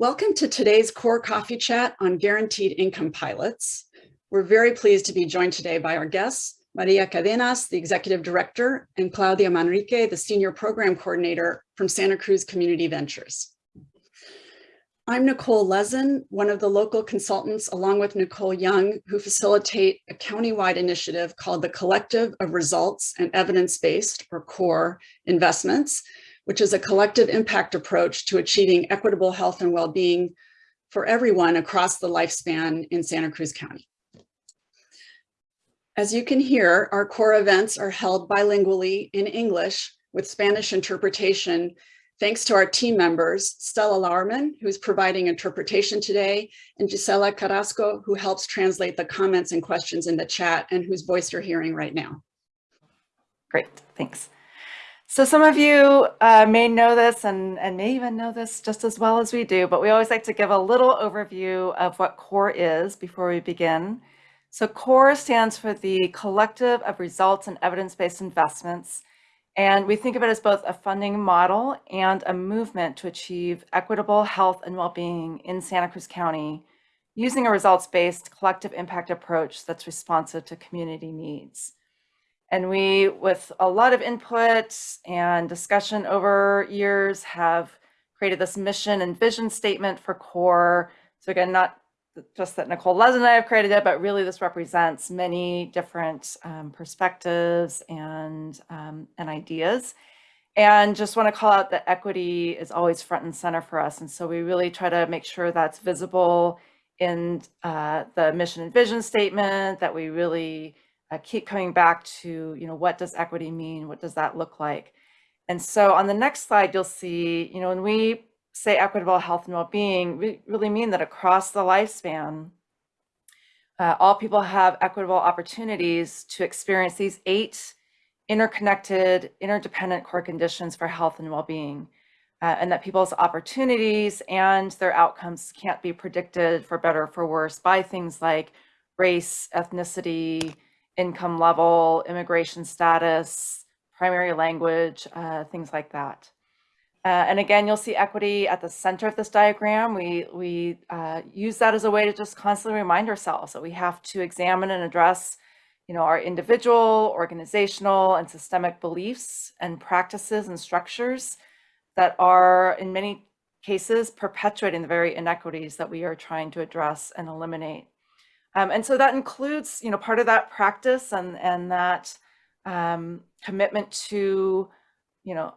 Welcome to today's core coffee chat on guaranteed income pilots. We're very pleased to be joined today by our guests, Maria Cadenas, the Executive Director, and Claudia Manrique, the Senior Program Coordinator from Santa Cruz Community Ventures. I'm Nicole Lezin, one of the local consultants, along with Nicole Young, who facilitate a countywide initiative called the Collective of Results and Evidence-Based, or CORE, Investments, which is a collective impact approach to achieving equitable health and well-being for everyone across the lifespan in Santa Cruz County. As you can hear, our core events are held bilingually in English with Spanish interpretation, thanks to our team members, Stella Lauerman, who's providing interpretation today, and Gisela Carrasco, who helps translate the comments and questions in the chat and whose voice you're hearing right now. Great, thanks. So some of you uh, may know this and, and may even know this just as well as we do, but we always like to give a little overview of what CORE is before we begin. So CORE stands for the Collective of Results and Evidence-Based Investments. And we think of it as both a funding model and a movement to achieve equitable health and well-being in Santa Cruz County using a results-based collective impact approach that's responsive to community needs. And we, with a lot of input and discussion over years, have created this mission and vision statement for CORE. So again, not just that Nicole Les and I have created it, but really this represents many different um, perspectives and, um, and ideas. And just want to call out that equity is always front and center for us. And so we really try to make sure that's visible in uh, the mission and vision statement, that we really uh, keep coming back to, you know, what does equity mean? What does that look like? And so on the next slide, you'll see, you know, when we say equitable health and well-being, we really mean that across the lifespan, uh, all people have equitable opportunities to experience these eight interconnected, interdependent core conditions for health and well-being, uh, and that people's opportunities and their outcomes can't be predicted for better or for worse by things like race, ethnicity, income level, immigration status, primary language, uh, things like that. Uh, and again, you'll see equity at the center of this diagram. We, we uh, use that as a way to just constantly remind ourselves that we have to examine and address you know, our individual, organizational, and systemic beliefs and practices and structures that are, in many cases, perpetuating the very inequities that we are trying to address and eliminate. Um, and so that includes, you know, part of that practice and, and that um, commitment to, you know,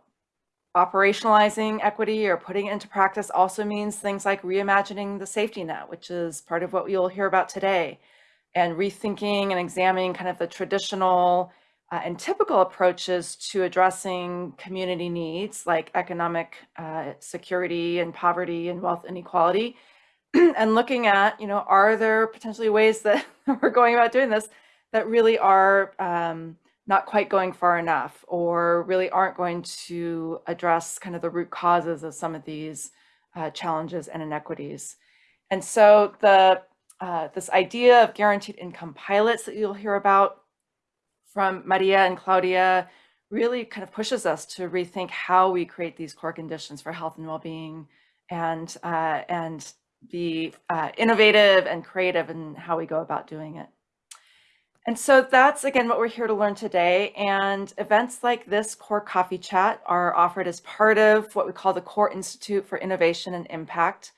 operationalizing equity or putting it into practice also means things like reimagining the safety net, which is part of what you'll hear about today, and rethinking and examining kind of the traditional uh, and typical approaches to addressing community needs like economic uh, security and poverty and wealth inequality and looking at, you know, are there potentially ways that we're going about doing this that really are um, not quite going far enough or really aren't going to address kind of the root causes of some of these uh, challenges and inequities. And so the uh, this idea of guaranteed income pilots that you'll hear about from Maria and Claudia really kind of pushes us to rethink how we create these core conditions for health and well-being and uh, and be uh, innovative and creative in how we go about doing it. And so that's, again, what we're here to learn today. And events like this Core Coffee Chat are offered as part of what we call the Core Institute for Innovation and Impact.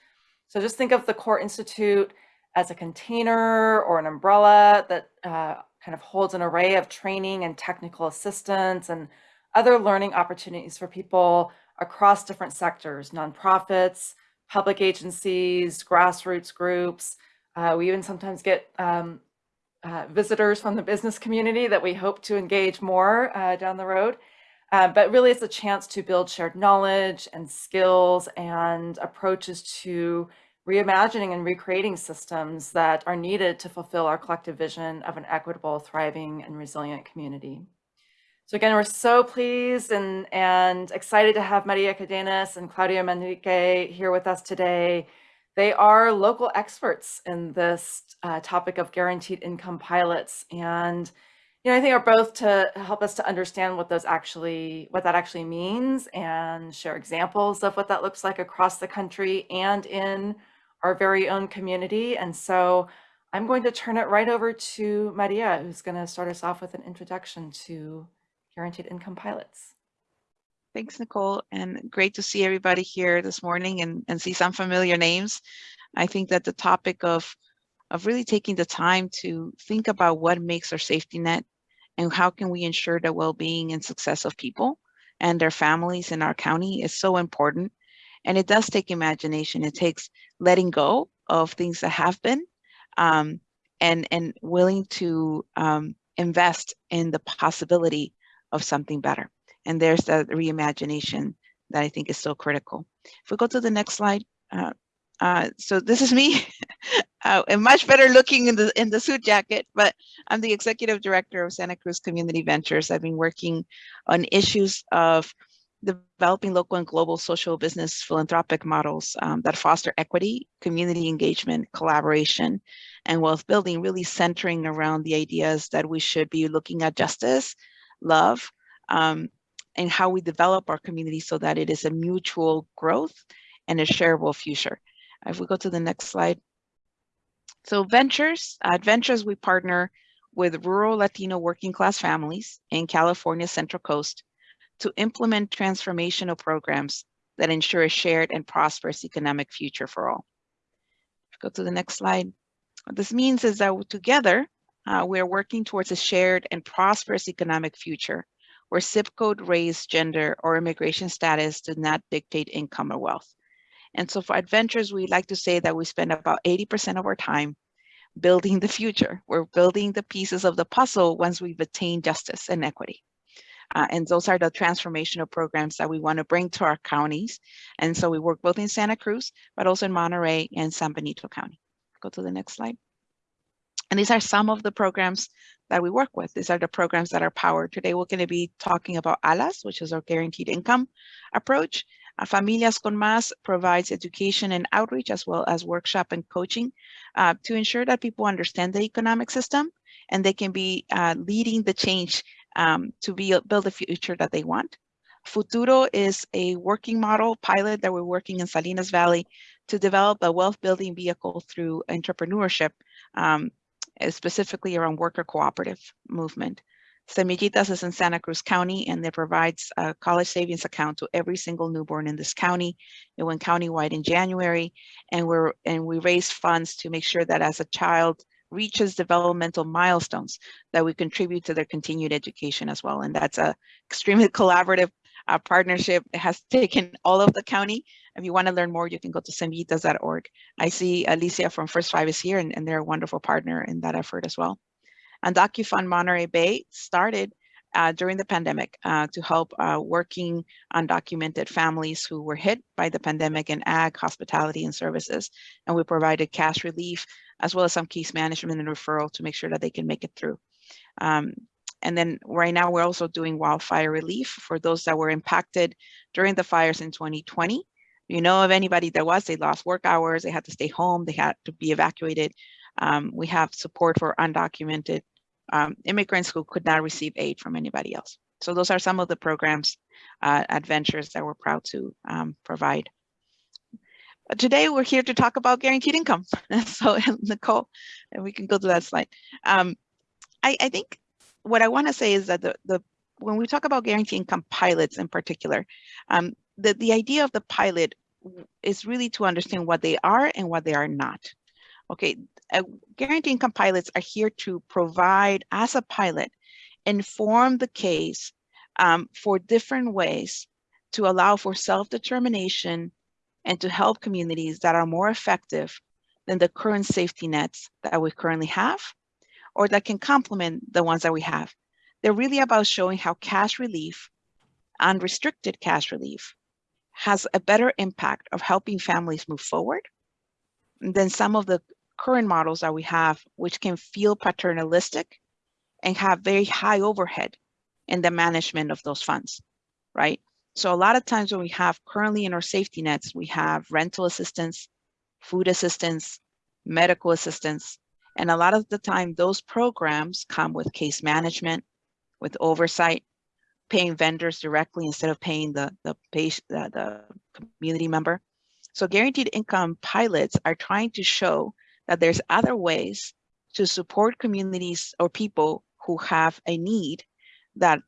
So just think of the Core Institute as a container or an umbrella that uh, kind of holds an array of training and technical assistance and other learning opportunities for people across different sectors, nonprofits, public agencies, grassroots groups. Uh, we even sometimes get um, uh, visitors from the business community that we hope to engage more uh, down the road. Uh, but really it's a chance to build shared knowledge and skills and approaches to reimagining and recreating systems that are needed to fulfill our collective vision of an equitable, thriving, and resilient community. So again, we're so pleased and, and excited to have Maria Cadenas and Claudia Manrique here with us today. They are local experts in this uh, topic of guaranteed income pilots. And you know, I think are both to help us to understand what those actually, what that actually means and share examples of what that looks like across the country and in our very own community. And so I'm going to turn it right over to Maria, who's going to start us off with an introduction to guaranteed income pilots. Thanks, Nicole, and great to see everybody here this morning and, and see some familiar names. I think that the topic of, of really taking the time to think about what makes our safety net and how can we ensure the well-being and success of people and their families in our county is so important. And it does take imagination. It takes letting go of things that have been um, and, and willing to um, invest in the possibility of something better. And there's that reimagination that I think is so critical. If we go to the next slide. Uh, uh, so this is me, uh, and much better looking in the in the suit jacket, but I'm the executive director of Santa Cruz Community Ventures. I've been working on issues of developing local and global social business philanthropic models um, that foster equity, community engagement, collaboration, and wealth building, really centering around the ideas that we should be looking at justice, love, um, and how we develop our community so that it is a mutual growth and a shareable future. If we go to the next slide. So ventures, at Ventures, we partner with rural Latino working class families in California's Central Coast to implement transformational programs that ensure a shared and prosperous economic future for all. Go to the next slide. What this means is that together, uh, we're working towards a shared and prosperous economic future where zip code, race, gender, or immigration status do not dictate income or wealth. And so for adventures, we like to say that we spend about 80% of our time building the future. We're building the pieces of the puzzle once we've attained justice and equity. Uh, and those are the transformational programs that we want to bring to our counties. And so we work both in Santa Cruz, but also in Monterey and San Benito County. Go to the next slide. And these are some of the programs that we work with. These are the programs that are powered. Today, we're going to be talking about ALAS, which is our guaranteed income approach. Uh, Familias con Más provides education and outreach as well as workshop and coaching uh, to ensure that people understand the economic system and they can be uh, leading the change um, to be, build the future that they want. Futuro is a working model pilot that we're working in Salinas Valley to develop a wealth building vehicle through entrepreneurship um, specifically around worker cooperative movement. Semillitas is in Santa Cruz County and it provides a college savings account to every single newborn in this county. It went countywide in January and we're and we raise funds to make sure that as a child reaches developmental milestones that we contribute to their continued education as well. And that's a extremely collaborative uh, partnership. It has taken all of the county if you want to learn more, you can go to semillitas.org. I see Alicia from First Five is here, and, and they're a wonderful partner in that effort as well. And DocuFund Monterey Bay started uh, during the pandemic uh, to help uh, working undocumented families who were hit by the pandemic in ag, hospitality, and services. And we provided cash relief as well as some case management and referral to make sure that they can make it through. Um, and then right now we're also doing wildfire relief for those that were impacted during the fires in 2020 you know of anybody that was, they lost work hours, they had to stay home, they had to be evacuated. Um, we have support for undocumented um, immigrants who could not receive aid from anybody else. So those are some of the programs, uh, adventures that we're proud to um, provide. But today we're here to talk about guaranteed income. so Nicole, and we can go to that slide. Um, I, I think what I wanna say is that the, the when we talk about guaranteed income pilots in particular, um, the, the idea of the pilot is really to understand what they are and what they are not. Okay, uh, guaranteed income pilots are here to provide, as a pilot, inform the case um, for different ways to allow for self-determination and to help communities that are more effective than the current safety nets that we currently have or that can complement the ones that we have. They're really about showing how cash relief, unrestricted cash relief, has a better impact of helping families move forward than some of the current models that we have, which can feel paternalistic and have very high overhead in the management of those funds, right? So a lot of times when we have currently in our safety nets, we have rental assistance, food assistance, medical assistance, And a lot of the time, those programs come with case management, with oversight, paying vendors directly instead of paying the, the, patient, the, the community member. So guaranteed income pilots are trying to show that there's other ways to support communities or people who have a need that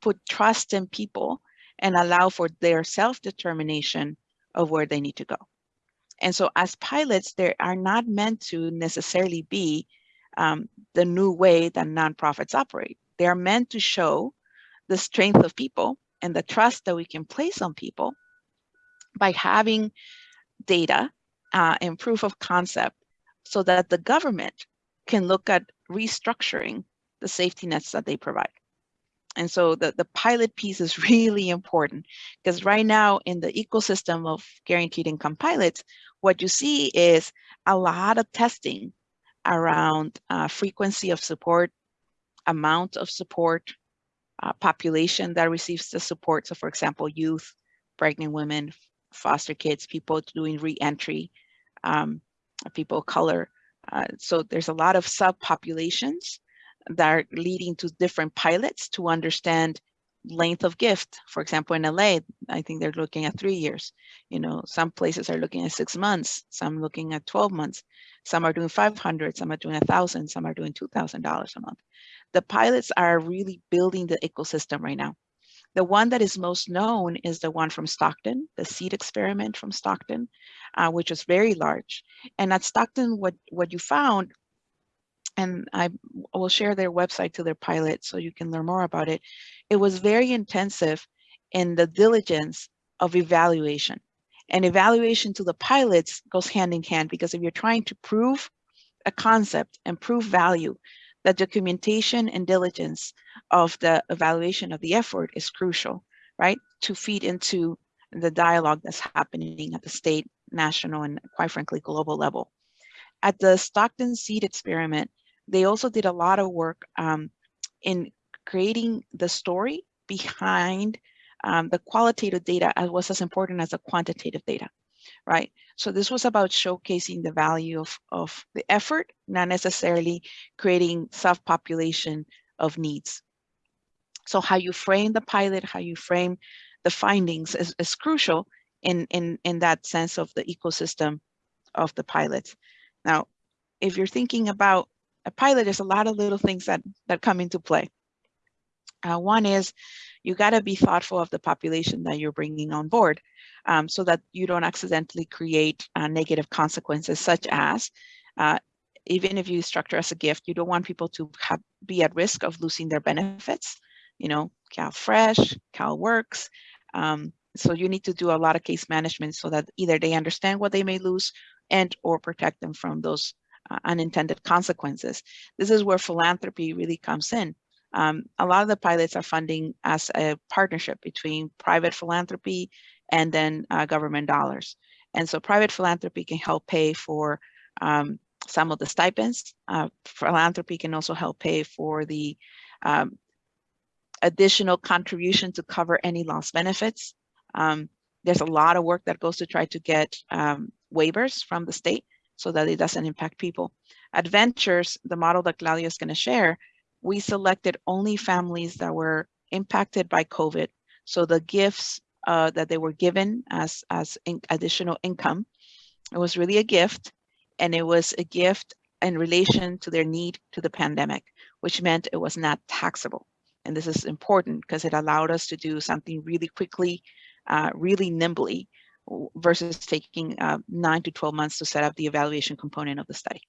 put trust in people and allow for their self-determination of where they need to go. And so as pilots, they are not meant to necessarily be um, the new way that nonprofits operate. They are meant to show the strength of people and the trust that we can place on people by having data uh, and proof of concept so that the government can look at restructuring the safety nets that they provide. And so the, the pilot piece is really important because right now in the ecosystem of guaranteed income pilots, what you see is a lot of testing around uh, frequency of support, amount of support, uh, population that receives the support. So for example, youth, pregnant women, foster kids, people doing re-entry, um, people of color. Uh, so there's a lot of subpopulations that are leading to different pilots to understand length of gift. For example, in LA, I think they're looking at three years. You know, some places are looking at six months, some looking at 12 months. Some are doing 500, some are doing a thousand, some are doing $2,000 a month. The pilots are really building the ecosystem right now. The one that is most known is the one from Stockton, the seed experiment from Stockton, uh, which was very large. And at Stockton, what, what you found and I will share their website to their pilot so you can learn more about it. It was very intensive in the diligence of evaluation. And evaluation to the pilots goes hand in hand because if you're trying to prove a concept and prove value, the documentation and diligence of the evaluation of the effort is crucial, right? To feed into the dialogue that's happening at the state, national, and quite frankly, global level. At the Stockton Seed Experiment, they also did a lot of work um, in creating the story behind um, the qualitative data as was as important as the quantitative data, right? So this was about showcasing the value of, of the effort, not necessarily creating self-population of needs. So how you frame the pilot, how you frame the findings is, is crucial in, in, in that sense of the ecosystem of the pilots. Now, if you're thinking about a pilot, there's a lot of little things that, that come into play. Uh, one is you got to be thoughtful of the population that you're bringing on board um, so that you don't accidentally create uh, negative consequences such as uh, even if you structure as a gift, you don't want people to have, be at risk of losing their benefits. You know, CalFresh, CalWorks. Um, so you need to do a lot of case management so that either they understand what they may lose and or protect them from those uh, unintended consequences. This is where philanthropy really comes in. Um, a lot of the pilots are funding as a partnership between private philanthropy and then uh, government dollars. And so private philanthropy can help pay for um, some of the stipends. Uh, philanthropy can also help pay for the um, additional contribution to cover any lost benefits. Um, there's a lot of work that goes to try to get um, waivers from the state so that it doesn't impact people. Adventures, the model that Claudia is going to share, we selected only families that were impacted by COVID. So the gifts uh, that they were given as, as in additional income, it was really a gift and it was a gift in relation to their need to the pandemic, which meant it was not taxable. And this is important because it allowed us to do something really quickly, uh, really nimbly versus taking uh, nine to 12 months to set up the evaluation component of the study.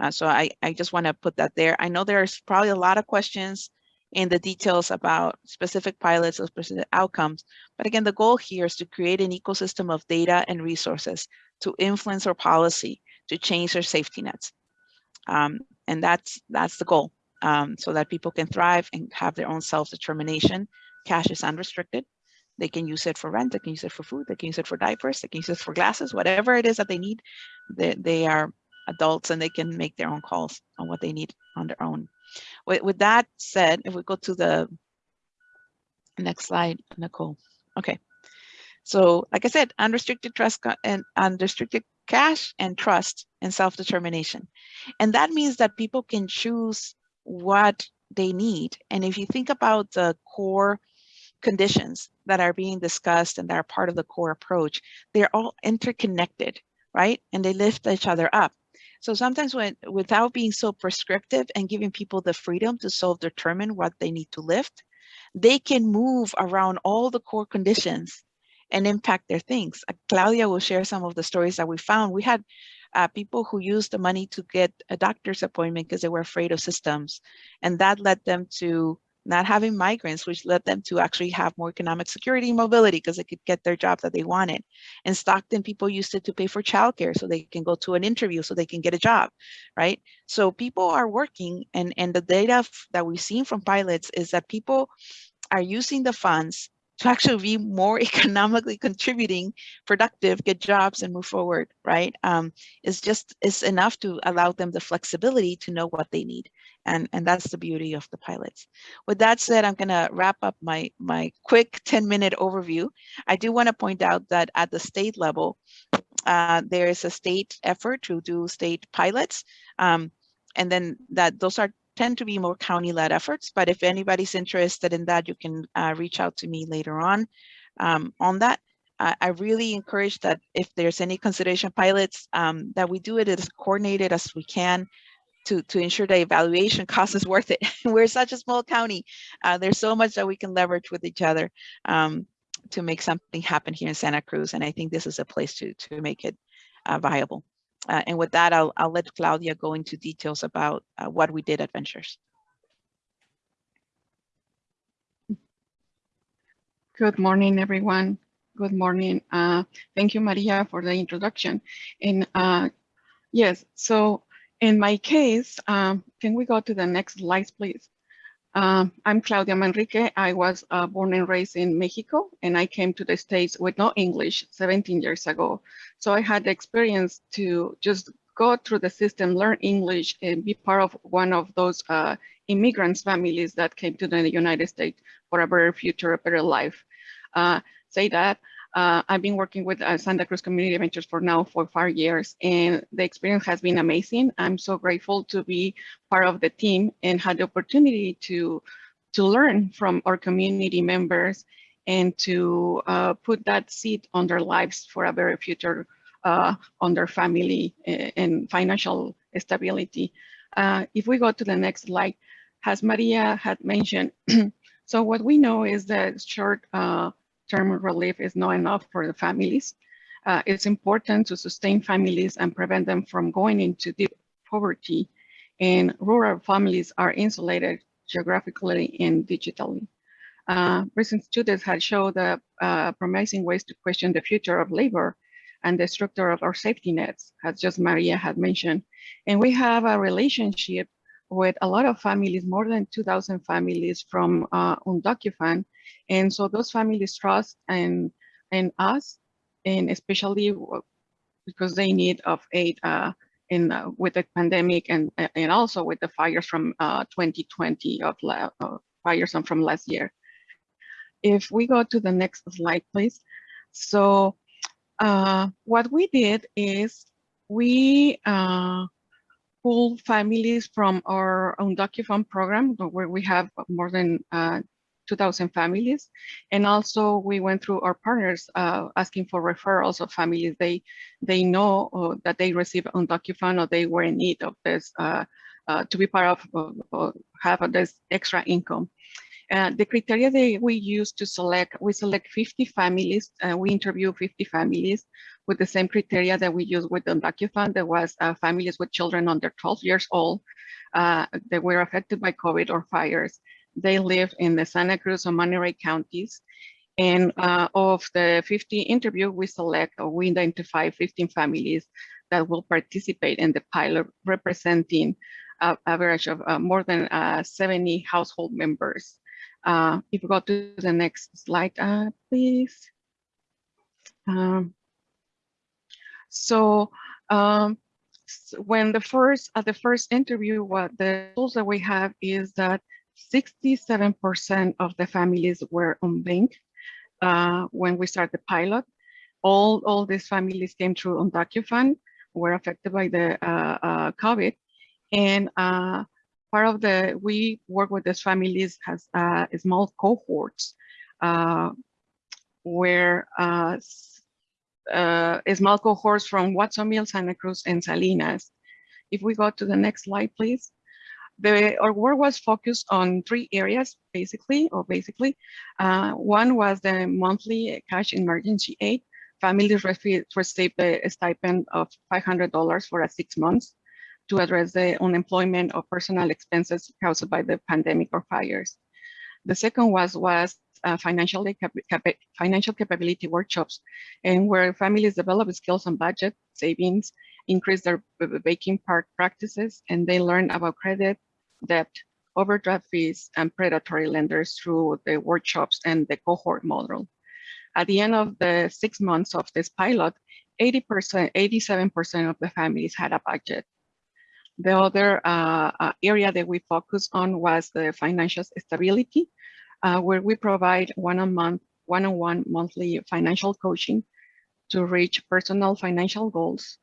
Uh, so I, I just want to put that there. I know there's probably a lot of questions in the details about specific pilots or specific outcomes. But again, the goal here is to create an ecosystem of data and resources to influence our policy, to change their safety nets. Um, and that's that's the goal, um, so that people can thrive and have their own self-determination. Cash is unrestricted. They can use it for rent, they can use it for food, they can use it for diapers, they can use it for glasses, whatever it is that they need. They, they are adults and they can make their own calls on what they need on their own. With, with that said, if we go to the next slide, Nicole. Okay. So like I said, unrestricted trust and unrestricted cash and trust and self-determination. And that means that people can choose what they need. And if you think about the core conditions that are being discussed and that are part of the core approach, they're all interconnected, right? And they lift each other up. So sometimes when without being so prescriptive and giving people the freedom to self-determine what they need to lift, they can move around all the core conditions and impact their things. Uh, Claudia will share some of the stories that we found. We had uh, people who used the money to get a doctor's appointment because they were afraid of systems. And that led them to not having migraines, which led them to actually have more economic security and mobility because they could get their job that they wanted. In Stockton, people used it to pay for childcare so they can go to an interview so they can get a job, right? So people are working and, and the data that we've seen from pilots is that people are using the funds to actually be more economically contributing, productive, get jobs and move forward, right? Um, it's just, it's enough to allow them the flexibility to know what they need. And, and that's the beauty of the pilots. With that said, I'm gonna wrap up my, my quick 10 minute overview. I do wanna point out that at the state level, uh, there is a state effort to do state pilots. Um, and then that those are tend to be more county-led efforts, but if anybody's interested in that, you can uh, reach out to me later on um, on that. I really encourage that if there's any consideration pilots, um, that we do it as coordinated as we can to, to ensure the evaluation cost is worth it. We're such a small county. Uh, there's so much that we can leverage with each other um, to make something happen here in Santa Cruz. And I think this is a place to, to make it uh, viable. Uh, and with that, I'll, I'll let Claudia go into details about uh, what we did at Ventures. Good morning, everyone. Good morning. Uh, thank you, Maria, for the introduction. And uh, yes, so in my case, um, can we go to the next slide, please? Um, I'm Claudia Manrique. I was uh, born and raised in Mexico, and I came to the States with no English 17 years ago. So I had the experience to just go through the system, learn English, and be part of one of those uh, immigrants families that came to the United States for a better future, a better life. Uh, say that uh, I've been working with uh, Santa Cruz Community Ventures for now for five years, and the experience has been amazing. I'm so grateful to be part of the team and had the opportunity to to learn from our community members and to uh, put that seed on their lives for a better future uh, on their family uh, and financial stability. Uh, if we go to the next slide, as Maria had mentioned, so what we know is that short term relief is not enough for the families. Uh, it's important to sustain families and prevent them from going into deep poverty. And rural families are insulated geographically and digitally. Uh, recent studies had shown the uh, promising ways to question the future of labor and the structure of our safety nets, as just Maria had mentioned. And we have a relationship with a lot of families, more than 2,000 families from uh, UndocuFund and so those families trust and and us, and especially because they need of aid uh, in uh, with the pandemic and and also with the fires from uh, 2020 of uh, fires from last year. If we go to the next slide, please. So uh, what we did is we uh, pulled families from our UndocuFund program where we have more than uh, 2,000 families. And also we went through our partners uh, asking for referrals of families they they know uh, that they receive undocumented or they were in need of this uh, uh to be part of uh, have this extra income. Uh, the criteria that we use to select, we select 50 families, we interview 50 families with the same criteria that we use with the. There was families with children under 12 years old that were affected by COVID or fires they live in the Santa Cruz and Monterey counties. And uh, of the 50 interview, we select or we identify 15 families that will participate in the pilot representing an average of uh, more than uh, 70 household members. Uh, if we go to the next slide, uh, please. Um, so um, when the first at the first interview, what the tools that we have is that 67% of the families were unbanked uh, when we started the pilot. All, all these families came through UndocuFund. were affected by the uh, uh, COVID. And uh, part of the, we work with these families has uh, small cohorts uh, where small cohorts from Watsonville, Santa Cruz, and Salinas. If we go to the next slide, please. The, our work was focused on three areas, basically, or basically. Uh, one was the monthly cash emergency aid. Families rece- received a stipend of $500 for a six months to address the unemployment or personal expenses caused by the pandemic or fires. The second was was uh, financial cap- financial capability workshops, and where families develop skills on budget, savings, increase their banking practices, and they learn about credit, debt, overdraft fees, and predatory lenders through the workshops and the cohort model. At the end of the six months of this pilot, 80%, 87% of the families had a budget. The other uh, uh, area that we focused on was the financial stability, uh, where we provide one-on-one monthly financial coaching to reach personal financial goals.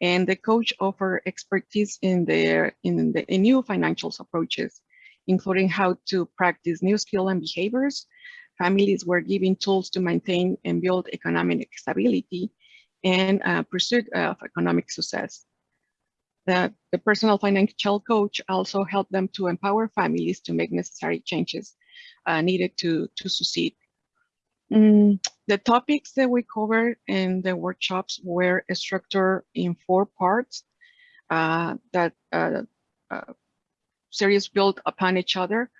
And the coach offer expertise in their in the in new financial approaches, including how to practice new skill and behaviors. Families were given tools to maintain and build economic stability and uh, pursuit of economic success. The, the personal financial coach also helped them to empower families to make necessary changes uh, needed to, to succeed. Mm, the topics that we covered in the workshops were structured in four parts uh, that uh, uh, series built upon each other.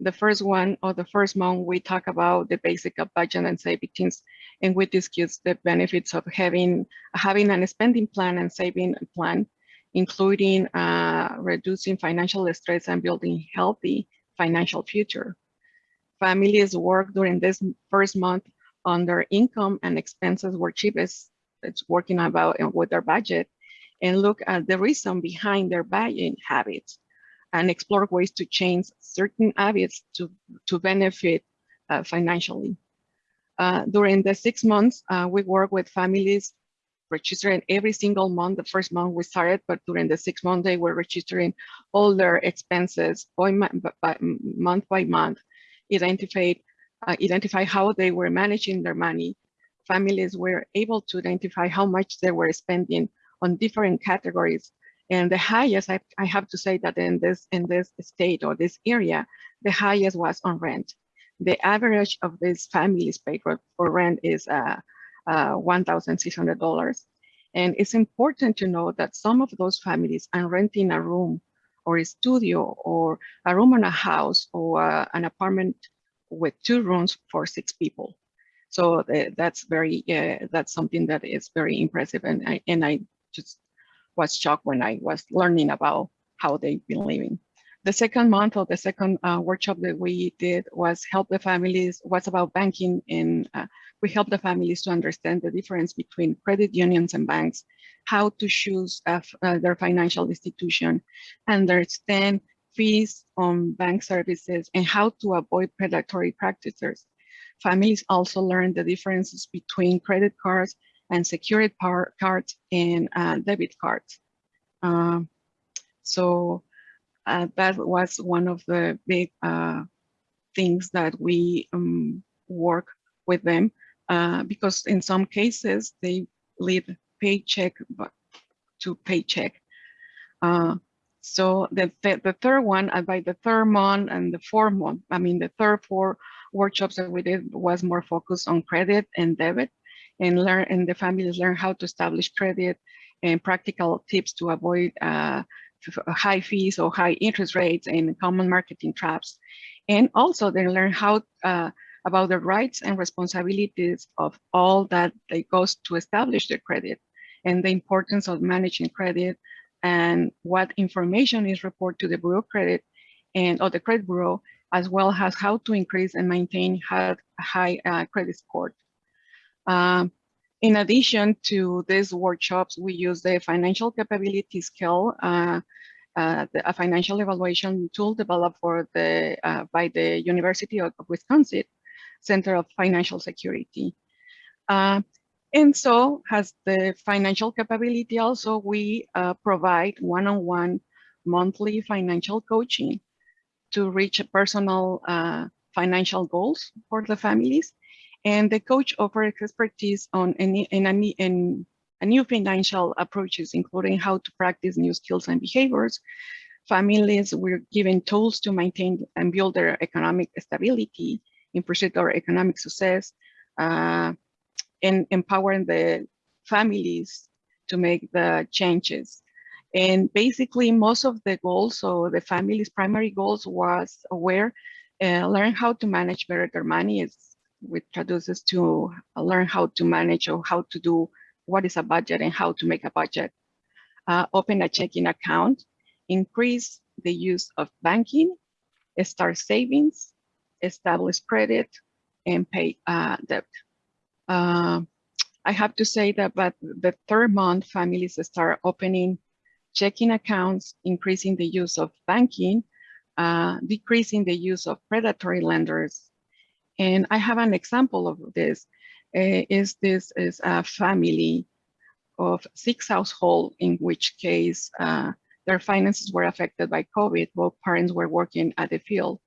The first one or the first month, we talk about the basic of budget and savings, and we discuss the benefits of having having a spending plan and saving plan, including uh, reducing financial stress and building healthy financial future. Families work during this first month on their income and expenses were cheapest. It's working about with their budget and look at the reason behind their buying habits and explore ways to change certain habits to, to benefit uh, financially. Uh, during the six months, uh, we work with families registering every single month. The first month we started, but during the six months, they were registering all their expenses by, month by month, identified, uh, identify how they were managing their money. Families were able to identify how much they were spending on different categories and the highest, I, I have to say that in this in this state or this area, the highest was on rent. The average of these families paid for, for rent is uh, uh, $1,600. And it's important to know that some of those families are renting a room or a studio or a room in a house or uh, an apartment with two rooms for six people. So uh, that's very, uh, that's something that is very impressive. And I, and I just was shocked when I was learning about how they've been living. The second month of the second uh, workshop that we did was help the families, was about banking and uh, we help the families to understand the difference between credit unions and banks, how to choose uh, their financial institution, understand fees on bank services and how to avoid predatory practices. Families also learn the differences between credit cards and secured cards and uh, debit cards. Um, so uh, that was one of the big uh, things that we um, work with them uh, because in some cases they live paycheck to paycheck. Uh, so the, the, the third one, uh, by the third month and the fourth month, I mean the third four workshops that we did was more focused on credit and debit and learn and the families learn how to establish credit and practical tips to avoid uh, high fees or high interest rates and common marketing traps. And also they learn how uh, about the rights and responsibilities of all that they goes to establish their credit and the importance of managing credit and what information is reported to the Bureau Credit and or the Credit Bureau, as well as how to increase and maintain high, high uh, credit score. Um, in addition to these workshops, we use the financial capability scale, uh, uh, the, a financial evaluation tool developed for the uh, by the University of Wisconsin Center of Financial Security. Uh, And so has the financial capability also, we uh, provide one-on-one monthly financial coaching to reach personal uh, financial goals for the families. And the coach offers expertise on any any, in a new financial approaches, including how to practice new skills and behaviors. Families were given tools to maintain and build their economic stability in pursuit of economic success, uh, and empowering the families to make the changes. And basically most of the goals, so the family's primary goals was aware, uh, learn how to manage better their money, is, which traduces to learn how to manage or how to do what is a budget and how to make a budget. Uh, open a checking account, increase the use of banking, start savings, establish credit, and pay uh, debt. Uh, I have to say that but the third month, families start opening checking accounts, increasing the use of banking, uh, decreasing the use of predatory lenders. And I have an example of this. Uh, is this is a family of six households in which case uh, their finances were affected by COVID. Both parents were working at the field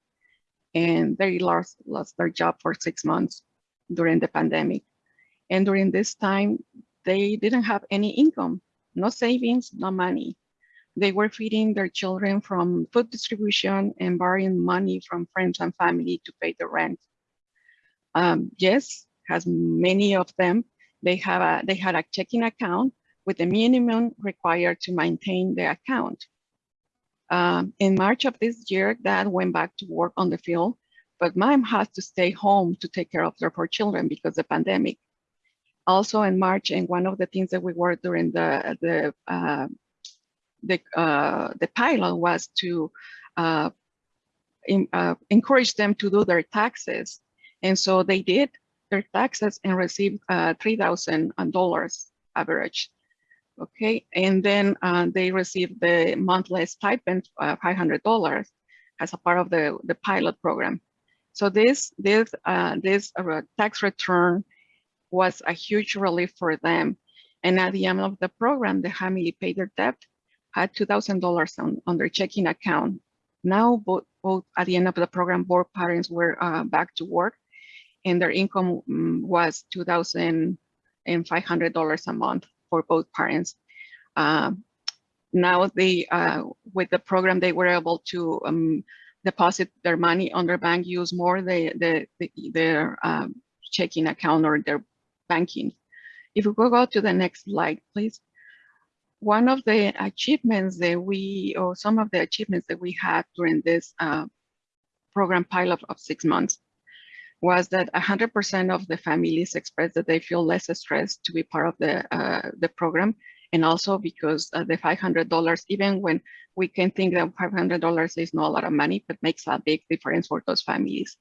and they lost, lost their job for six months during the pandemic. And during this time, they didn't have any income, no savings, no money. They were feeding their children from food distribution and borrowing money from friends and family to pay the rent. Um, yes, has many of them, they have a they had a checking account with the minimum required to maintain the account. Um, in March of this year, dad went back to work on the field, but mom has to stay home to take care of their four children because the pandemic. Also in March, and one of the things that we worked during the the uh, the uh, the pilot was to uh, in, uh, encourage them to do their taxes, and so they did their taxes and received uh, three thousand dollars average okay? And then uh, they received the monthly stipend, uh, $500 as a part of the, the pilot program. So this, this, uh, this uh, tax return was a huge relief for them. And at the end of the program, the family paid their debt, had $2,000 on, on their checking account. Now, both, both at the end of the program, both parents were uh, back to work and their income um, was $2,500 a month for both parents. Um, now they, uh, with the program, they were able to um, deposit their money on their bank, use more the, the, the their um, checking account or their banking. If we go to the next slide, please. One of the achievements that we, or some of the achievements that we had during this uh, program pilot of six months was that 100% of the families expressed that they feel less stressed to be part of the, uh, the program. And also because uh, the $500, even when we can think that $500 is not a lot of money, but makes a big difference for those families.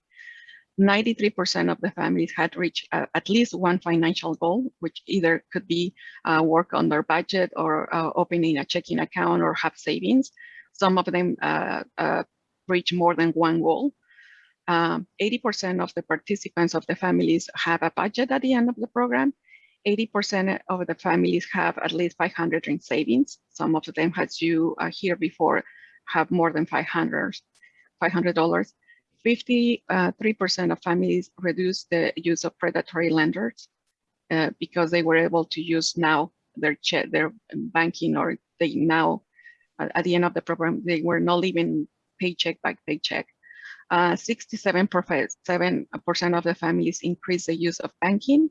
93% of the families had reached uh, at least one financial goal, which either could be uh, work on their budget or uh, opening a checking account or have savings. Some of them uh, uh, reach more than one goal. 80% um, of the participants of the families have a budget at the end of the program. 80% of the families have at least 500 in savings. Some of them, as you uh, hear before, have more than 500 $500. 53% of families reduce the use of predatory lenders uh, because they were able to use now their check, their banking or they now at the end of the program they were not living paycheck by paycheck 67% uh, of the families increased the use of banking,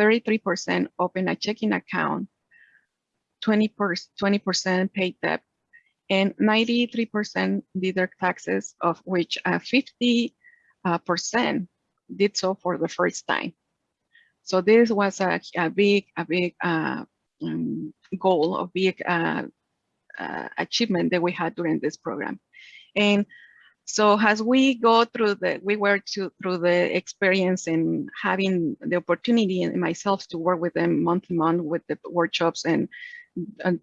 33% open a checking account, 20% paid debt, and 93% did their taxes, of which 50% uh, uh did so for the first time. So this was a, a big, a big uh, um, goal, a big uh, uh, achievement that we had during this program. And so as we go through the, we were to, through the experience and having the opportunity and myself to work with them month to month with the workshops and, and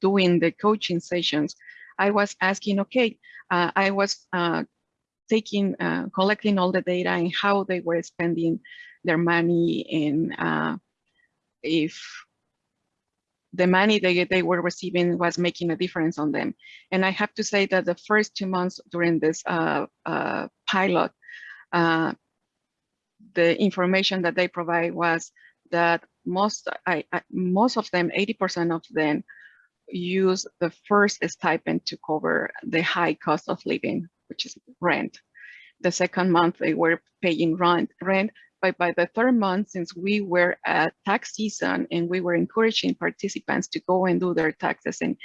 doing the coaching sessions, I was asking, okay, uh, I was uh, taking, uh, collecting all the data and how they were spending their money and uh, if the money they, they were receiving was making a difference on them. And I have to say that the first two months during this uh, uh, pilot, uh, the information that they provide was that most, I, I, most of them, 80% of them, use the first stipend to cover the high cost of living, which is rent. The second month they were paying rent, rent but by the third month, since we were at tax season and we were encouraging participants to go and do their taxes and,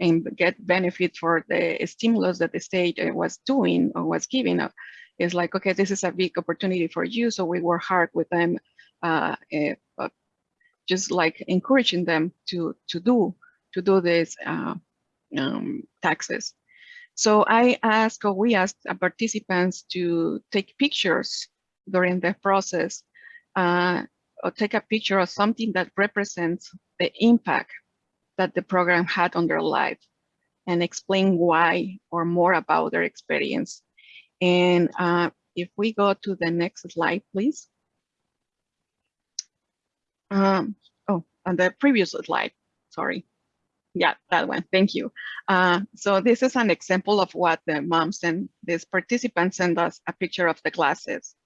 and get benefit for the stimulus that the state uh, was doing or was giving up, it's like, okay, this is a big opportunity for you. So we work hard with them, uh, uh, just like encouraging them to, to do, to do this uh, um, taxes. So I asked, or we asked participants to take pictures during the process uh, or take a picture of something that represents the impact that the program had on their life and explain why or more about their experience. And uh, if we go to the next slide, please. Um, oh, on the previous slide, sorry. Yeah, that one, thank you. Uh, so this is an example of what the moms and these participants send us a picture of the glasses.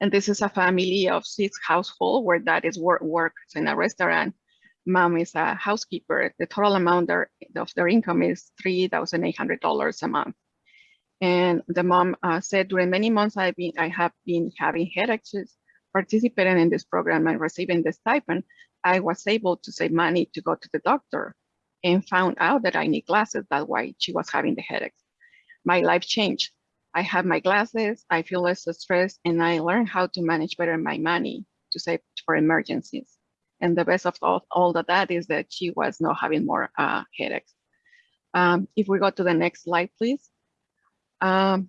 And this is a family of six household where dad is work works in a restaurant. Mom is a housekeeper. The total amount of their income is $3,800 a month. And the mom uh, said, during many months I've been, I have been having headaches, participating in this program and receiving the stipend. I was able to save money to go to the doctor and found out that I need glasses. That's why she was having the headaches. My life changed. I have my glasses, I feel less stressed, and I learn how to manage better my money to save for emergencies. And the best of all, all of that is that she was not having more uh, headaches. Um, if we go to the next slide, please. Um,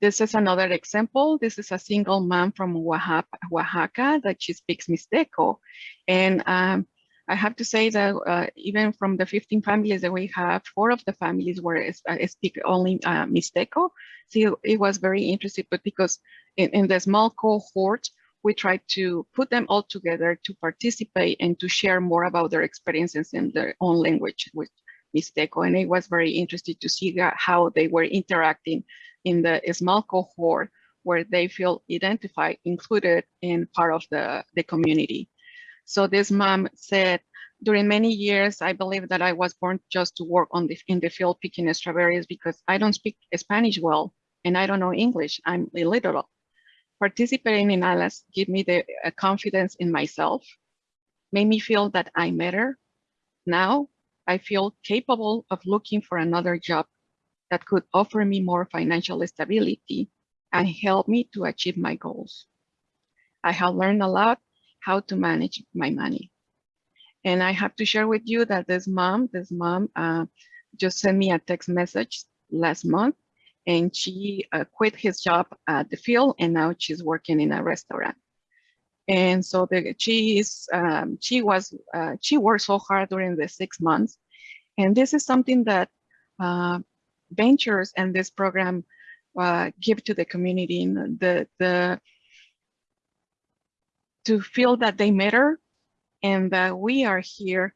this is another example. This is a single mom from Oaxaca, Oaxaca that she speaks Mixteco. And um, I have to say that uh, even from the 15 families that we have, four of the families were uh, speak only uh, Mixteco. So it was very interesting, but because in, in the small cohort, we tried to put them all together to participate and to share more about their experiences in their own language with Mixteco. And it was very interesting to see how they were interacting in the small cohort where they feel identified, included in part of the, the community. So this mom said, during many years, I believe that I was born just to work on the, in the field picking strawberries because I don't speak Spanish well and I don't know English. I'm illiterate. Participating in ALAS give me the uh, confidence in myself, made me feel that I matter. Now I feel capable of looking for another job that could offer me more financial stability and help me to achieve my goals. I have learned a lot how to manage my money. And I have to share with you that this mom, this mom uh, just sent me a text message last month and she uh, quit his job at the field and now she's working in a restaurant. And so the, she is, um, she was, uh, she worked so hard during the six months. And this is something that uh, ventures and this program uh, give to the community. The, the to feel that they matter and that we are here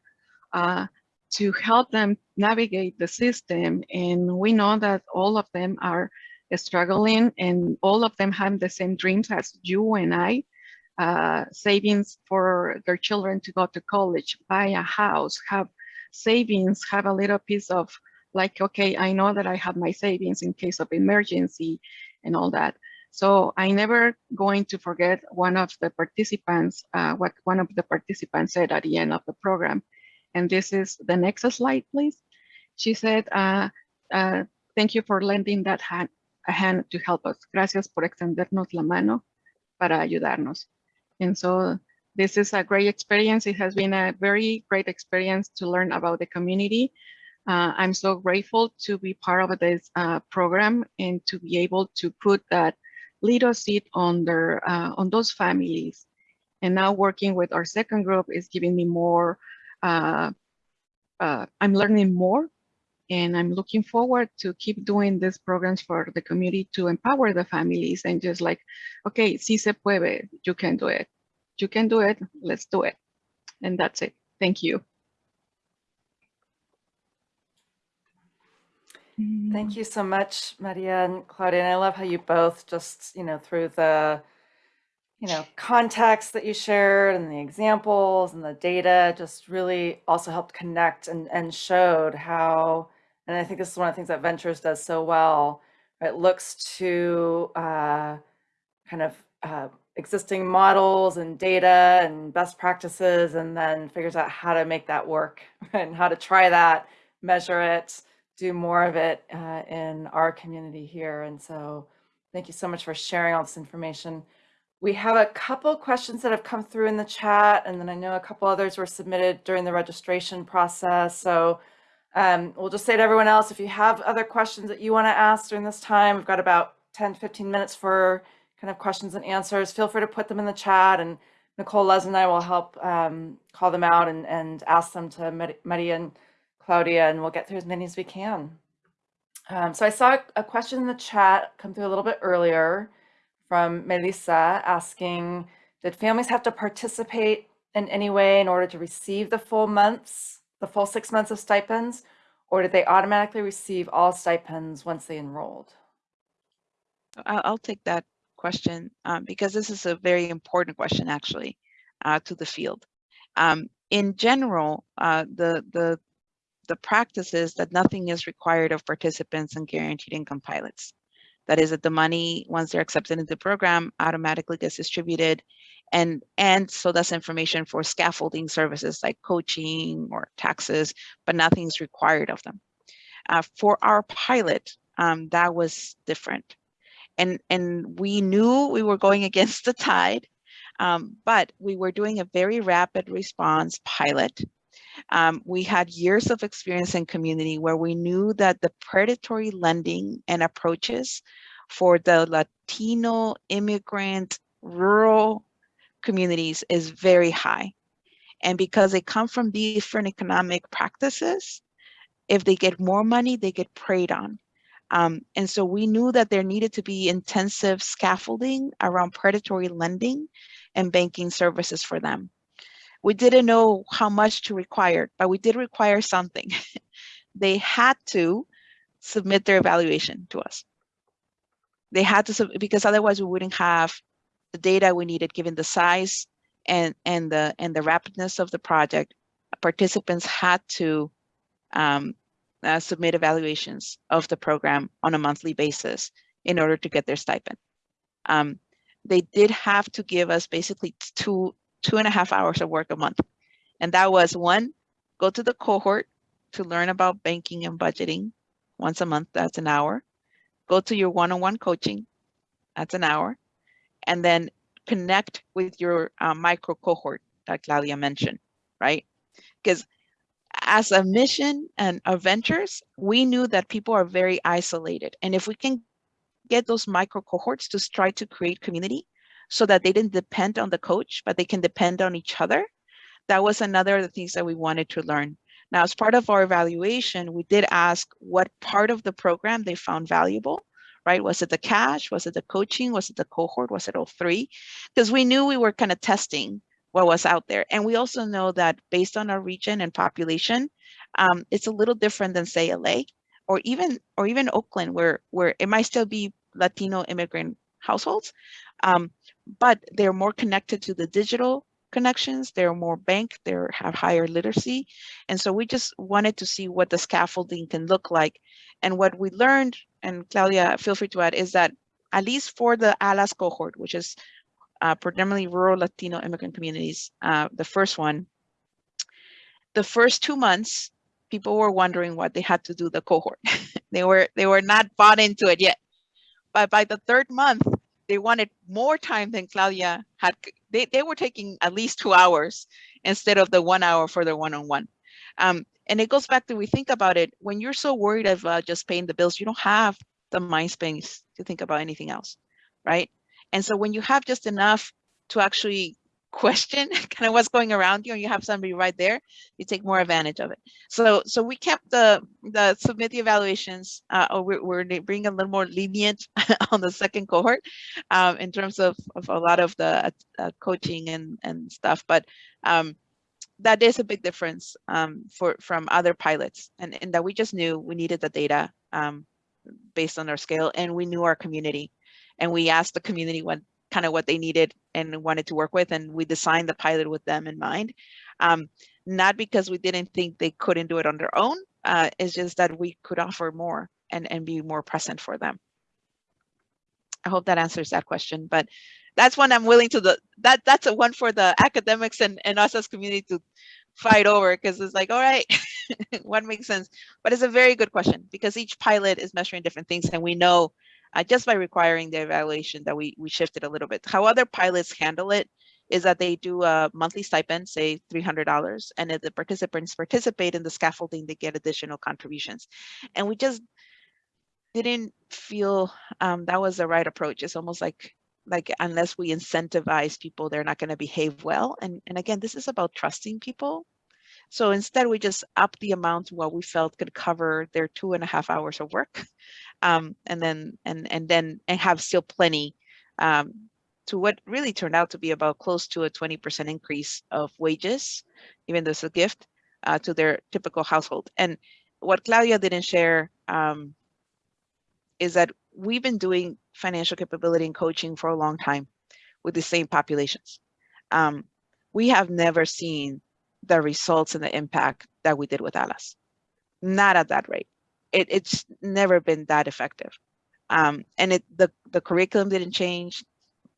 uh, to help them navigate the system. And we know that all of them are struggling and all of them have the same dreams as you and I, uh, savings for their children to go to college, buy a house, have savings, have a little piece of like, okay, I know that I have my savings in case of emergency and all that. So I never going to forget one of the participants, uh, what one of the participants said at the end of the program. And this is the next slide, please. She said, uh, uh, thank you for lending that hand, a hand to help us. Gracias por extendernos la mano para ayudarnos. And so this is a great experience. It has been a very great experience to learn about the community. Uh, I'm so grateful to be part of this uh, program and to be able to put that leadership on their uh, on those families. And now working with our second group is giving me more. Uh, uh, I'm learning more, and I'm looking forward to keep doing these programs for the community to empower the families and just like, okay, si se puede, you can do it. You can do it. Let's do it. And that's it. Thank you. Thank you so much, Maria and Claudia. And I love how you both just, you know, through the, you know, context that you shared and the examples and the data just really also helped connect and, and showed how, and I think this is one of the things that Ventures does so well. It looks to uh, kind of uh, existing models and data and best practices and then figures out how to make that work and how to try that, measure it, do more of it uh, in our community here. And so thank you so much for sharing all this information. We have a couple questions that have come through in the chat, and then I know a couple others were submitted during the registration process. So um, we'll just say to everyone else, if you have other questions that you want to ask during this time, we've got about 10, 15 minutes for kind of questions and answers. Feel free to put them in the chat, and Nicole Lezin and I will help um, call them out and, and ask them to and Claudia, and we'll get through as many as we can. Um, so I saw a question in the chat come through a little bit earlier from Melissa asking, did families have to participate in any way in order to receive the full months, the full six months of stipends, or did they automatically receive all stipends once they enrolled? I'll, take that question um, because this is a very important question actually uh, to the field. Um, in general, uh, the, the the practice is that nothing is required of participants in guaranteed income pilots. That is that the money, once they're accepted into the program, automatically gets distributed. And, and so that's information for scaffolding services like coaching or taxes, but nothing's required of them. Uh, for our pilot, um, that was different. And, and we knew we were going against the tide, um, but we were doing a very rapid response pilot um, we had years of experience in community where we knew that the predatory lending and approaches for the Latino immigrant rural communities is very high. And because they come from different economic practices, if they get more money, they get preyed on. Um, and so we knew that there needed to be intensive scaffolding around predatory lending and banking services for them we didn't know how much to require, but we did require something. they had to submit their evaluation to us. They had to, because otherwise we wouldn't have the data we needed given the size and, and, the, and the rapidness of the project. Participants had to um, uh, submit evaluations of the program on a monthly basis in order to get their stipend. Um, they did have to give us basically two two and a half hours of work a month. And that was one, go to the cohort to learn about banking and budgeting once a month, that's an hour. Go to your one-on-one -on -one coaching, that's an hour. And then connect with your uh, micro cohort that Claudia mentioned, right? Because as a mission and a ventures, we knew that people are very isolated. And if we can get those micro cohorts to try to create community, so that they didn't depend on the coach, but they can depend on each other. That was another of the things that we wanted to learn. Now, as part of our evaluation, we did ask what part of the program they found valuable, right? Was it the cash? Was it the coaching? Was it the cohort? Was it all three? Because we knew we were kind of testing what was out there. And we also know that based on our region and population, um, it's a little different than say LA or even or even Oakland, where where it might still be Latino immigrant households, um, but they're more connected to the digital connections. They're more banked, they have higher literacy. And so we just wanted to see what the scaffolding can look like. And what we learned, and Claudia, feel free to add, is that at least for the ALAS cohort, which is uh, predominantly rural Latino immigrant communities, uh, the first one, the first two months, people were wondering what they had to do the cohort. they were they were not bought into it yet. But by the third month, they wanted more time than Claudia had. They, they were taking at least two hours instead of the one hour for the one-on-one. Um, and it goes back to, we think about it, when you're so worried about just paying the bills, you don't have the mind space to think about anything else, right? And so when you have just enough to actually question kind of what's going around you and you have somebody right there you take more advantage of it. So so we kept the the submit the evaluations uh or we're, we're being a little more lenient on the second cohort um in terms of, of a lot of the uh, coaching and and stuff but um that is a big difference um, for from other pilots, and, and that we just knew we needed the data um, based on our scale, and we knew our community, and we asked the community what kind of what they needed and wanted to work with, and we designed the pilot with them in mind. Um, not because we didn't think they couldn't do it on their own, uh, it's just that we could offer more and and be more present for them. I hope that answers that question, but that's one I'm willing to the that that's a one for the academics and, and us as community to fight over because it's like, all right, what makes sense? But it's a very good question because each pilot is measuring different things and we know uh, just by requiring the evaluation that we we shifted a little bit. How other pilots handle it is that they do a monthly stipend, say $300, and if the participants participate in the scaffolding, they get additional contributions. And we just didn't feel um, that was the right approach. It's almost like like unless we incentivize people, they're not going to behave well. And, and again, this is about trusting people. So instead, we just upped the amount what we felt could cover their two and a half hours of work, um, and then and and then and have still plenty um, to what really turned out to be about close to a 20% increase of wages, even though it's a gift uh, to their typical household. And what Claudia didn't share um, is that we've been doing financial capability and coaching for a long time with the same populations. Um, we have never seen the results and the impact that we did with ALAS. Not at that rate. It, it's never been that effective. Um, and it, the, the curriculum didn't change.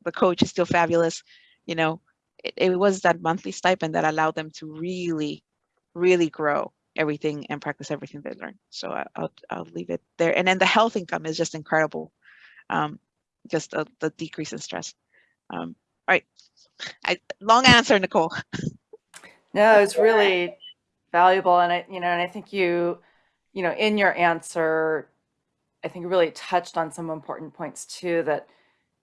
The coach is still fabulous. You know, it, it was that monthly stipend that allowed them to really, really grow everything and practice everything they learned. So I, will I'll leave it there. And then the health income is just incredible. Um, just the, the decrease in stress. Um, all right, I, long answer, Nicole. No, it's really valuable. And I, you know, and I think you, you know, in your answer, I think really touched on some important points too, that,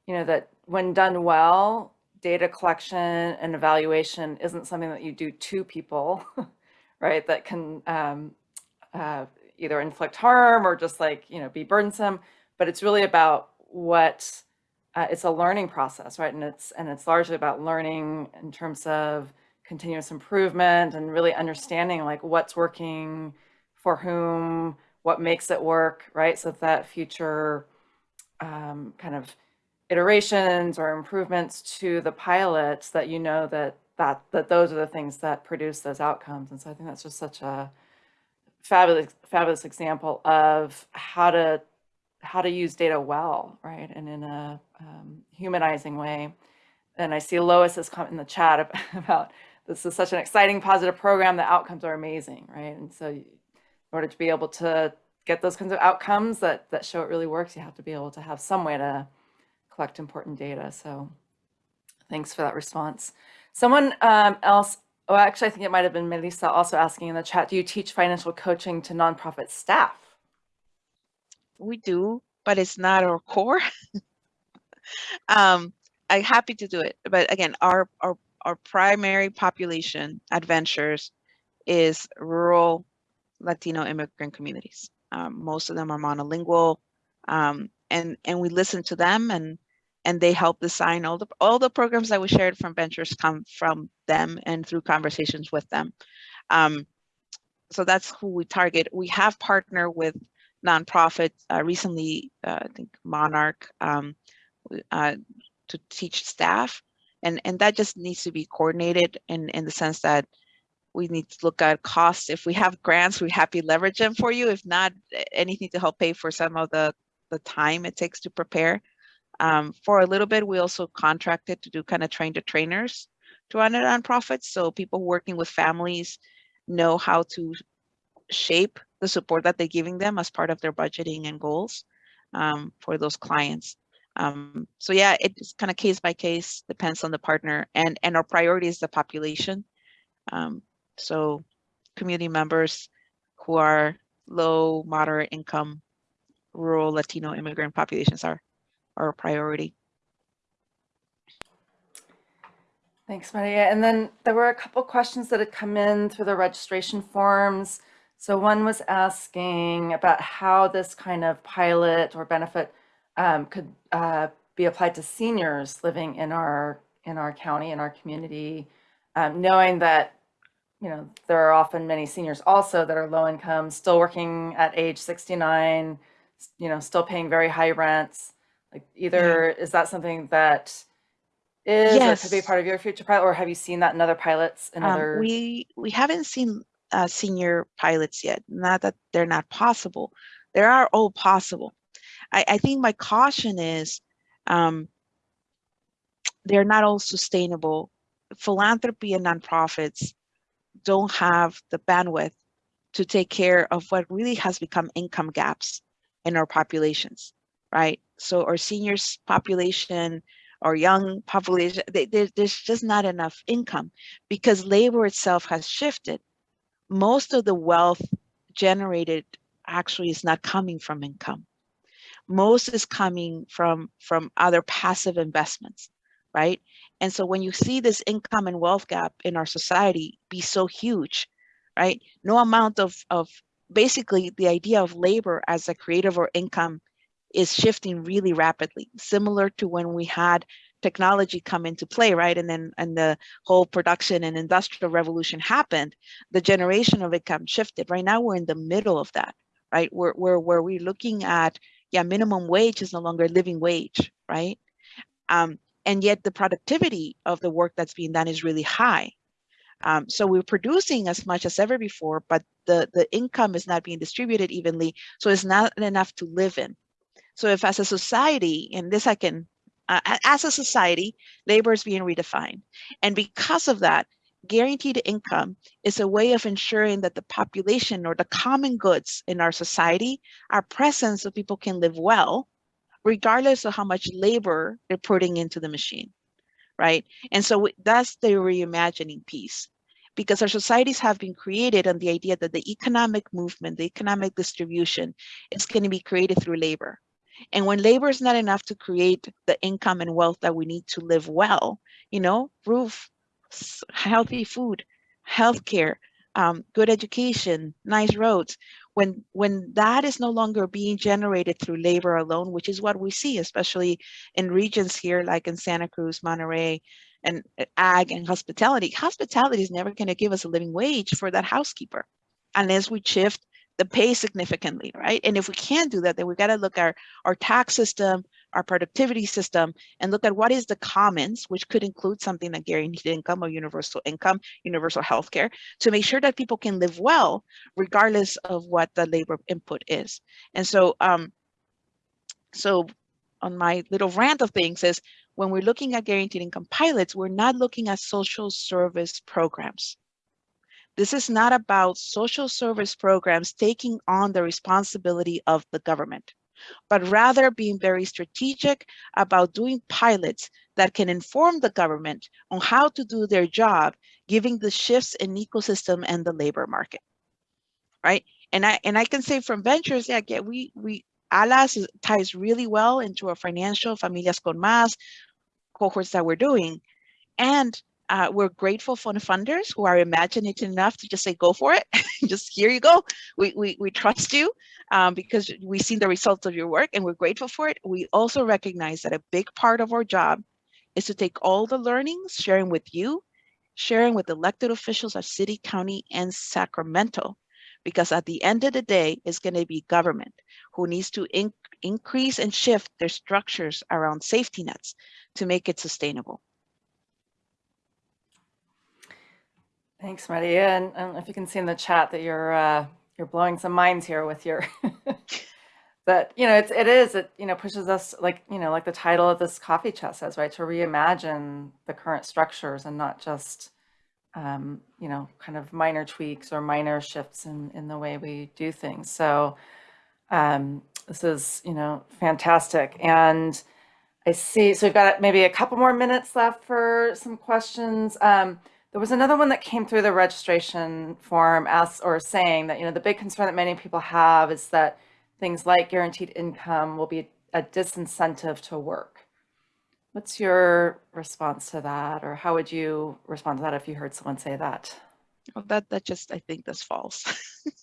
you know, that when done well, data collection and evaluation isn't something that you do to people, right? That can um, uh, either inflict harm or just like, you know, be burdensome, but it's really about what, uh, it's a learning process, right? And it's, and it's largely about learning in terms of continuous improvement and really understanding like what's working for whom, what makes it work, right? So that future um, kind of iterations or improvements to the pilots that you know that that that those are the things that produce those outcomes. And so I think that's just such a fabulous fabulous example of how to how to use data well, right, and in a um, humanizing way. And I see Lois has come in the chat about this is such an exciting, positive program. The outcomes are amazing, right? And so, in order to be able to get those kinds of outcomes that that show it really works, you have to be able to have some way to collect important data. So, thanks for that response. Someone um, else, oh, actually, I think it might have been Melissa also asking in the chat, do you teach financial coaching to nonprofit staff? We do, but it's not our core. um, I'm happy to do it, but again, our our our primary population adventures is rural Latino immigrant communities. Um, most of them are monolingual, um, and and we listen to them, and and they help design all the all the programs that we shared from ventures come from them and through conversations with them. Um, so that's who we target. We have partnered with nonprofits uh, recently. Uh, I think Monarch um, uh, to teach staff and and that just needs to be coordinated in in the sense that we need to look at costs. If we have grants we're happy leverage them for you. If not anything to help pay for some of the the time it takes to prepare. Um, for a little bit we also contracted to do kind of train the trainers to run a nonprofit so people working with families know how to shape the support that they're giving them as part of their budgeting and goals um, for those clients um, so yeah, it's kind of case by case, depends on the partner and, and our priority is the population. Um, so community members who are low, moderate income, rural Latino immigrant populations are our priority. Thanks, Maria. And then there were a couple questions that had come in through the registration forms. So one was asking about how this kind of pilot or benefit um, could uh, be applied to seniors living in our in our county in our community, um, knowing that you know, there are often many seniors also that are low income, still working at age 69, you know, still paying very high rents. Like either is that something that is or could be part of your future pilot, or have you seen that in other pilots in Um, other? we we haven't seen uh, senior pilots yet. Not that they're not possible. They are all possible. I, I think my caution is um, they're not all sustainable. Philanthropy and nonprofits don't have the bandwidth to take care of what really has become income gaps in our populations, right? So our seniors population, our young population, they, there- there's just not enough income because labor itself has shifted. Most of the wealth generated actually is not coming from income. Most is coming from from other passive investments, right? And so when you see this income and wealth gap in our society be so huge, right? No amount of of basically the idea of labor as a creative or income is shifting really rapidly, similar to when we had technology come into play, right? And then and the whole production and industrial revolution happened, the generation of income shifted. Right now we're in the middle of that, right? Where where we're looking at, yeah, minimum wage is no longer a living wage, right? Um, and yet the productivity of the work that's being done is really high. Um, so we're producing as much as ever before, but the, the income is not being distributed evenly, so it's not enough to live in. So if as a society, and this I can, uh, as a society, labor is being redefined. And because of that, guaranteed income is a way of ensuring that the population or the common goods in our society are present so people can live well, regardless of how much labor they're putting into the machine, right? And so that's the reimagining piece. Because our societies have been created on the idea that the economic movement, the economic distribution is going to be created through labor. And when labor is not enough to create the income and wealth that we need to live well, you know, roof, healthy food, healthcare, um, good education, nice roads, when when that is no longer being generated through labor alone, which is what we see, especially in regions here like in Santa Cruz, Monterey, and uh, ag and hospitality. Hospitality is never going to give us a living wage for that housekeeper unless we shift the pay significantly, right? And if we can't do that, then we got to look at our, our tax system, our productivity system, and look at what is the commons, which could include something like guaranteed income or universal income, universal health care, to make sure that people can live well, regardless of what the labor input is. And so, um, so on my little rant of things is when we're looking at guaranteed income pilots, we're not looking at social service programs. This is not about social service programs taking on the responsibility of the government, but rather being very strategic about doing pilots that can inform the government on how to do their job, giving the shifts in ecosystem and the labor market. Right. And I and I can say from ventures, yeah, yeah we we ALAS ties really well into our financial Familias con Más cohorts that we're doing. And uh, we're grateful for the funders who are imaginative enough to just say, go for it. just here you go. We, we, we trust you um, because we've seen the results of your work and we're grateful for it. We also recognize that a big part of our job is to take all the learnings, sharing with you, sharing with elected officials of city, county, and Sacramento. Because at the end of the day, it's going to be government who needs to in increase and shift their structures around safety nets to make it sustainable. Thanks, Maria. And I don't know if you can see in the chat that you're uh, you're blowing some minds here with your. but you know, it's it is it you know pushes us like you know like the title of this coffee chat says right to reimagine the current structures and not just um, you know kind of minor tweaks or minor shifts in in the way we do things. So um, this is you know fantastic and. I see. So we've got maybe a couple more minutes left for some questions. Um, there was another one that came through the registration form as or saying that, you know, the big concern that many people have is that things like guaranteed income will be a disincentive to work. What's your response to that? Or how would you respond to that if you heard someone say that? Well, that that just I think that's false.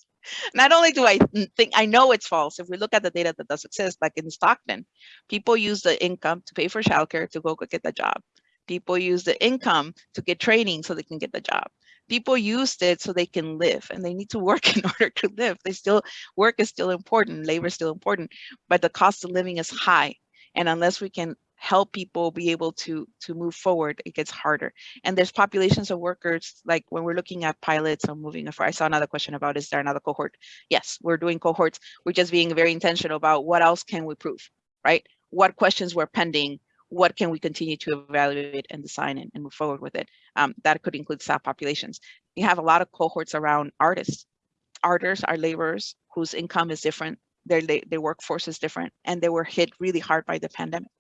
Not only do I think I know it's false, if we look at the data that does exist, like in Stockton, people use the income to pay for childcare to go get the job. People use the income to get training so they can get the job. People used it so they can live and they need to work in order to live. They still, work is still important, labor is still important, but the cost of living is high. And unless we can help people be able to to move forward, it gets harder. And there's populations of workers, like when we're looking at pilots or moving. I saw another question about, is there another cohort? Yes, we're doing cohorts. We're just being very intentional about what else can we prove, right? What questions were pending? What can we continue to evaluate and design and, and move forward with it? Um, that could include staff populations. You have a lot of cohorts around artists. Artists are laborers whose income is different. Their, their workforce is different and they were hit really hard by the pandemic.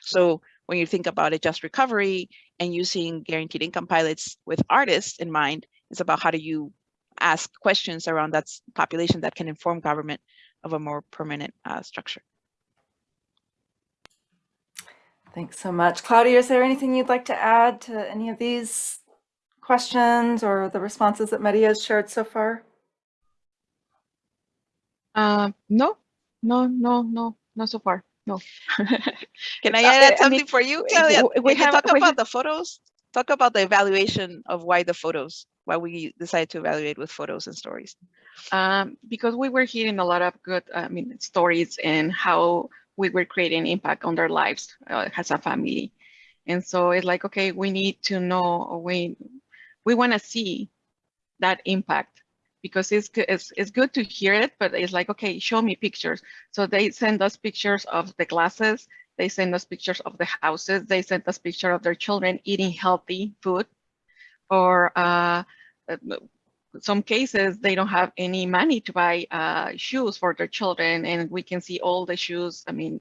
So when you think about a just recovery and using guaranteed income pilots with artists in mind, it's about how do you ask questions around that population that can inform government of a more permanent uh, structure. Thanks so much. Claudia, is there anything you'd like to add to any of these questions or the responses that Maria has shared so far? Uh, no, no, no, no, not so far. No. Can I Uh, add I something mean, for you, Claudia? we- we Can have- talk we about have- the photos? Talk about the evaluation of why the photos, why we decided to evaluate with photos and stories. um, because we were hearing a lot of good, I mean, stories and how we were creating impact on their lives uh, as a family. And so it's like, okay, we need to know, we, we want to see that impact because it's, it's, it's good to hear it, but it's like, okay, show me pictures. So they send us pictures of the classes, they send us pictures of the houses, they send us picture of their children eating healthy food or uh, some cases they don't have any money to buy uh, shoes for their children and we can see all the shoes i mean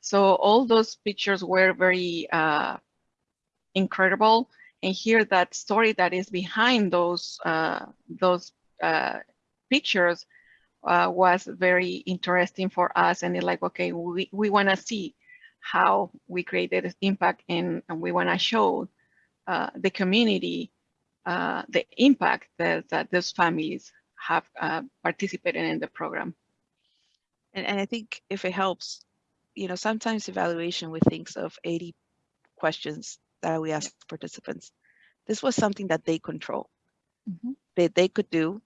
so all those pictures were very uh, incredible. And hear that story that is behind those uh, those uh, pictures uh, was very interesting for us. And it's like okay we, we want to see how we created impact and, and we want to show uh, the community uh, the impact that, that those families have uh, participated in the program. And, and I think if it helps, you know, sometimes evaluation we thinks of 80 questions that we ask participants. This was something that they control, Mhm. that they could do,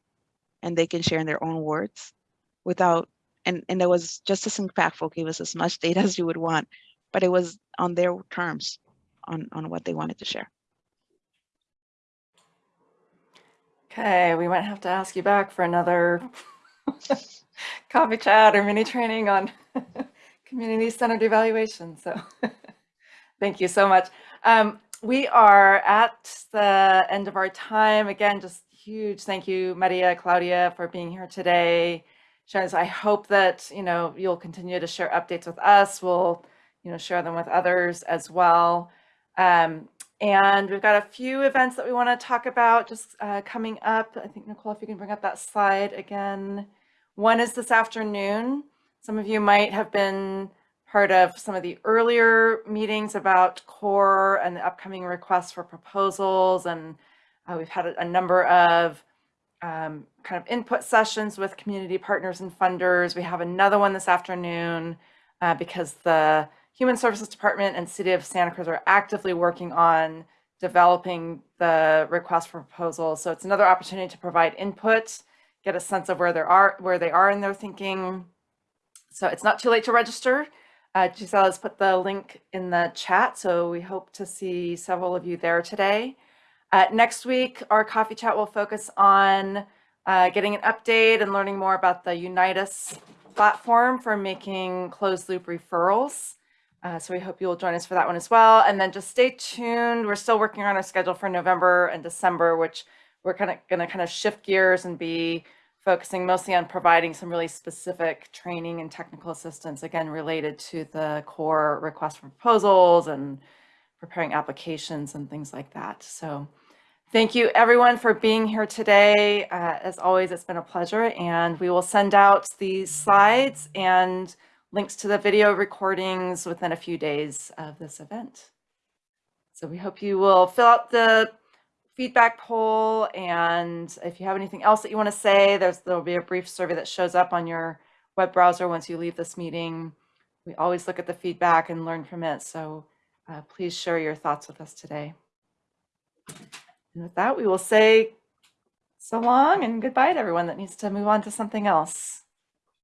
and they can share in their own words without, and, and it was just as impactful, gave us as much data as you would want, but it was on their terms on, on what they wanted to share. Okay, we might have to ask you back for another coffee chat or mini training on community centered evaluation. So thank you so much. Um, we are at the end of our time. Again, just huge thank you, Maria, Claudia, for being here today. I hope that, you know, you'll continue to share updates with us. We'll, you know, share them with others as well. Um, and we've got a few events that we want to talk about just uh, coming up. I think, Nicole, if you can bring up that slide again. One is this afternoon. Some of you might have been part of some of the earlier meetings about CORE and the upcoming requests for proposals. And uh, we've had a, number of um, kind of input sessions with community partners and funders. We have another one this afternoon uh, because the Human Services Department and City of Santa Cruz are actively working on developing the request for proposals. So it's another opportunity to provide input, get a sense of where they are, where they are in their thinking. So it's not too late to register. Uh, Giselle has put the link in the chat, so we hope to see several of you there today. Uh, next week, our coffee chat will focus on uh, getting an update and learning more about the Unite Us platform for making closed loop referrals. Uh, so we hope you'll join us for that one as well. And then just stay tuned. We're still working on our schedule for November and December, which we're kind of going to kind of shift gears and be focusing mostly on providing some really specific training and technical assistance, again, related to the core request for proposals and preparing applications and things like that. So thank you everyone for being here today. Uh, as always, it's been a pleasure and we will send out these slides and links to the video recordings within a few days of this event. So we hope you will fill out the feedback poll and if you have anything else that you want to say, there's there'll be a brief survey that shows up on your web browser once you leave this meeting. We always look at the feedback and learn from it. So uh, please share your thoughts with us today. And with that, we will say so long and goodbye to everyone that needs to move on to something else.